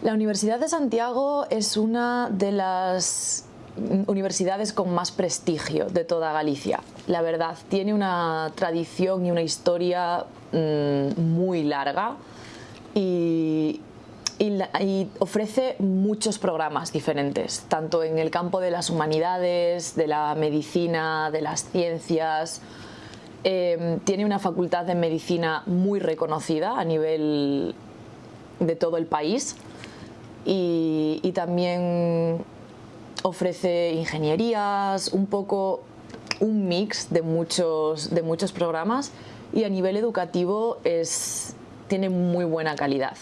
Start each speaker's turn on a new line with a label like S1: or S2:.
S1: La Universidad de Santiago es una de las universidades con más prestigio de toda Galicia. La verdad, tiene una tradición y una historia mmm, muy larga y, ofrece muchos programas diferentes, tanto en el campo de las humanidades, de la medicina, de las ciencias. Eh, tiene una facultad de medicina muy reconocida a nivel de todo el país y, también ofrece ingenierías, un poco un mix de muchos, de muchos programas y a nivel educativo es, tiene muy buena calidad.